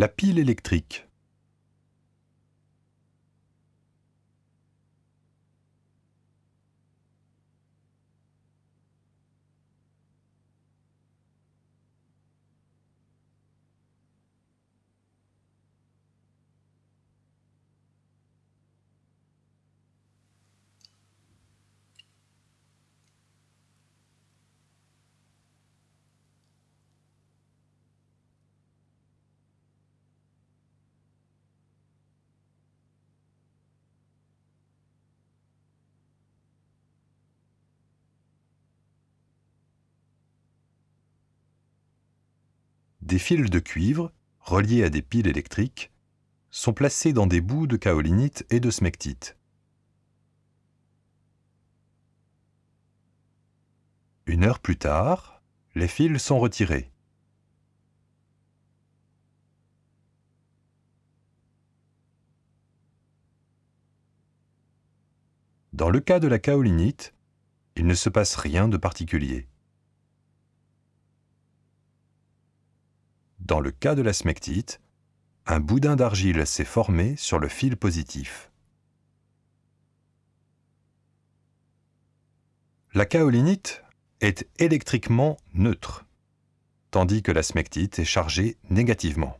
La pile électrique. Des fils de cuivre, reliés à des piles électriques, sont placés dans des bouts de kaolinite et de smectite. Une heure plus tard, les fils sont retirés. Dans le cas de la kaolinite, il ne se passe rien de particulier. Dans le cas de la smectite, un boudin d'argile s'est formé sur le fil positif. La kaolinite est électriquement neutre, tandis que la smectite est chargée négativement.